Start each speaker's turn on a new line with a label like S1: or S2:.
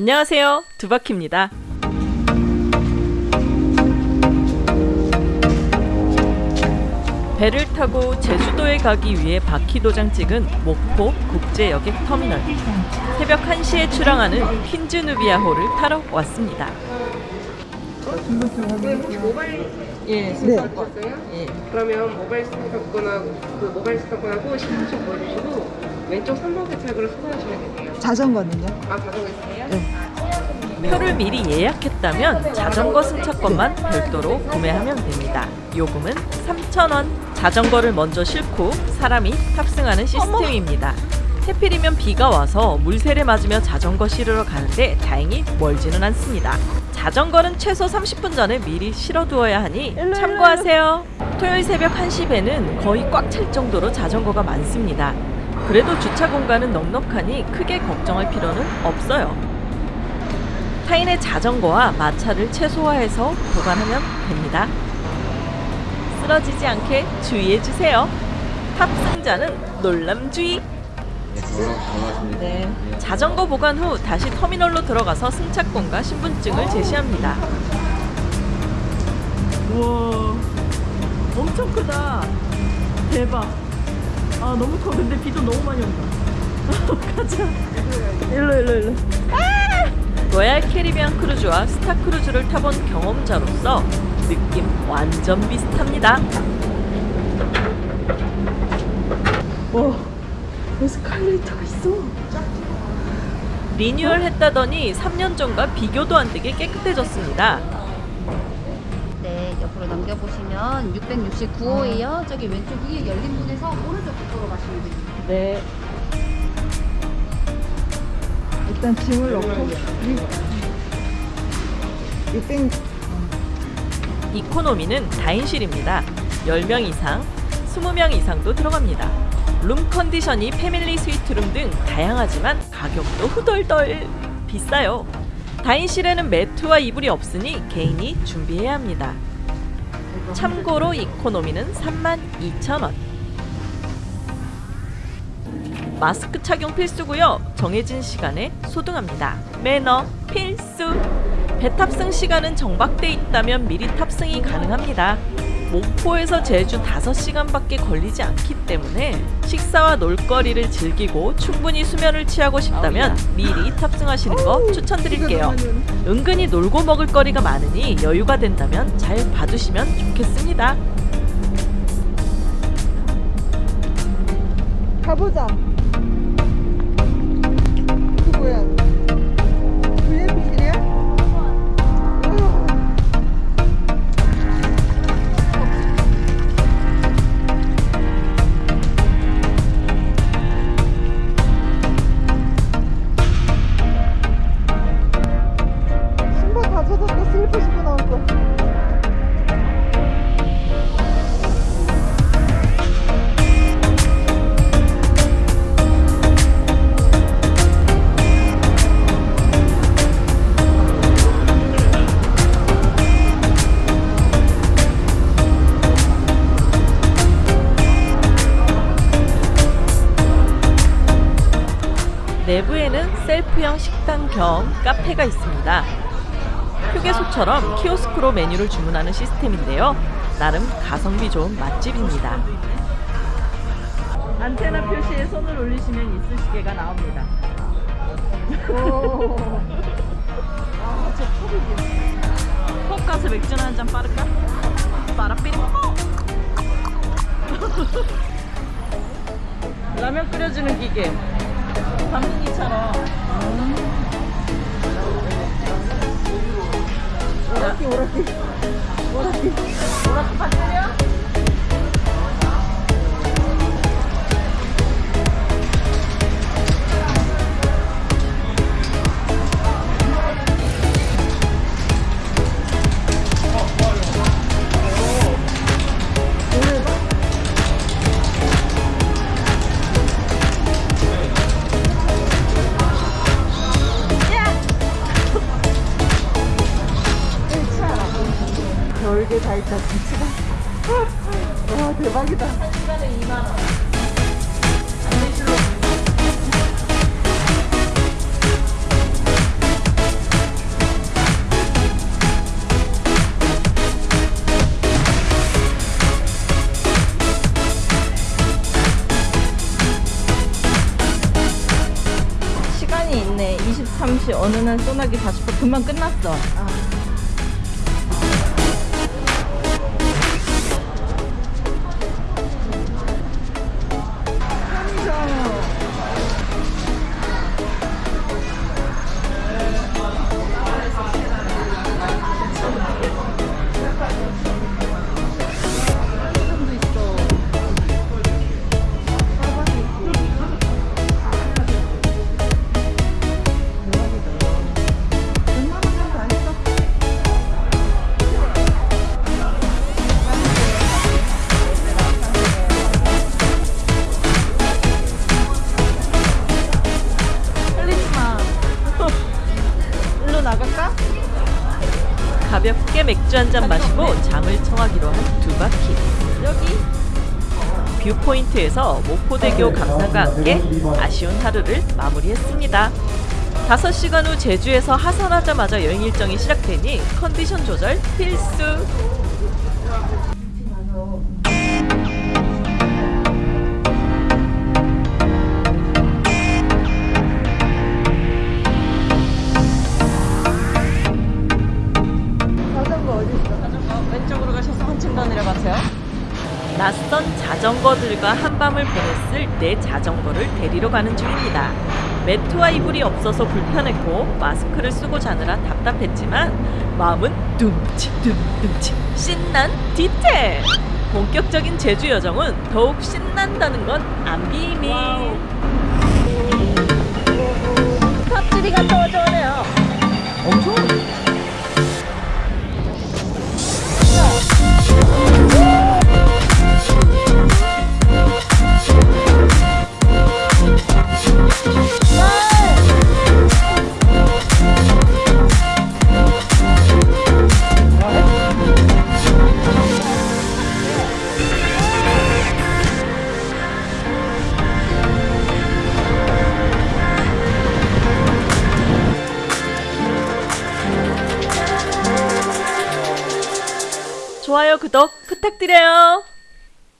S1: 안녕하세요. 두바키입니다. 배를 타고 제주도에 가기 위해 바퀴 도장 찍은 목포 국제여객 터미널. 새벽 1시에 출항하는 퀸즈누비아호를 타러 왔습니다.
S2: 혹시 모바일
S1: 예,
S2: 네. 하셨어요?
S1: 예.
S2: 그러면 모바일 스마트폰하고 그 모바일 스마트폰하고 신분증 보여주시고 왼쪽 3번 세탁으로 수거하시면 되세요.
S3: 자전거는요?
S2: 아 자전거 있으세요?
S1: 표를 미리 예약했다면 자전거 승차권만 별도로 구매하면 됩니다. 요금은 3,000원. 자전거를 먼저 싣고 사람이 탑승하는 시스템입니다. 해필이면 비가 와서 물세례 맞으며 자전거 실으러 가는데 다행히 멀지는 않습니다. 자전거는 최소 30분 전에 미리 실어두어야 하니 참고하세요. 토요일 새벽 1시 배는 거의 꽉 찰 정도로 자전거가 많습니다. 그래도 주차 공간은 넉넉하니 크게 걱정할 필요는 없어요. 타인의 자전거와 마찰을 최소화해서 보관하면 됩니다. 쓰러지지 않게 주의해 주세요. 탑승자는 놀람주의. 네. 자전거 보관 후 다시 터미널로 들어가서 승차권과 신분증을 제시합니다. 우와, 엄청 크다. 대박. 아 너무 커. 근데 비도 너무 많이 온다. 가자. 일로 일로 일로. 로얄 캐리비안 크루즈와 스타 크루즈를 타본 경험자로서 느낌 완전 비슷합니다. 와, 에스컬레이터가 있어. 리뉴얼 했다더니 3년 전과 비교도 안 되게 깨끗해졌습니다.
S4: 네, 옆으로 넘겨보시면 669호예요. 저기 왼쪽이 열린 문에서 오른쪽 쪽으로 가시면 됩니다.
S1: 네.
S3: 일단 짐을 넣고 600
S1: 이코노미는 다인실입니다. 10명 이상, 20명 이상도 들어갑니다. 룸 컨디션이 패밀리 스위트룸 등 다양하지만 가격도 후덜덜 비싸요. 다인실에는 매트와 이불이 없으니 개인이 준비해야 합니다. 참고로 이코노미는 32,000원. 마스크 착용 필수고요. 정해진 시간에 소등합니다. 매너 필수. 배 탑승 시간은 정박돼 있다면 미리 탑승이 가능합니다. 목포에서 제주 5시간밖에 걸리지 않기 때문에 식사와 놀거리를 즐기고 충분히 수면을 취하고 싶다면 미리 탑승하시는 거 추천드릴게요. 은근히 놀고 먹을 거리가 많으니 여유가 된다면 잘 봐두시면 좋겠습니다.
S3: 가보자 이
S1: 내부에는 셀프형 식당 겸 카페가 있습니다. 휴게소처럼 키오스크로 메뉴를 주문하는 시스템인데요. 나름 가성비 좋은 맛집입니다. 안테나 표시에 손을 올리시면 이쑤시개가 나옵니다. 콕 가서 맥주나 한잔 빠를까? 빠라삐리 콕! 라면 끓여주는 기계
S3: 가게 다 있다 진짜 와 대박이다.
S1: 한 시간에 2만원 시간이
S3: 있네 23시 어느 날 소나기 40분 금방 끝났어. 아.
S1: 가볍게 맥주 한 잔 마시고 잠을 청하기로 한 두 바퀴.
S3: 여기.
S1: 뷰포인트에서 목포대교 감상과 함께 아쉬운 하루를 마무리했습니다. 5시간 후 제주에서 하산하자마자 여행 일정이 시작되니 컨디션 조절 필수. 한밤을 보냈을 내 자전거를 데리러 가는 중입니다. 매트와 이불이 없어서 불편했고 마스크를 쓰고 자느라 답답했지만 마음은 둠칫둠둠칫 신난 디테일! 본격적인 제주 여정은 더욱 신난다는 건 안 비밀.
S3: 탑지리가 떠져네요.
S1: 엄청 좋아요 구독 부탁드려요.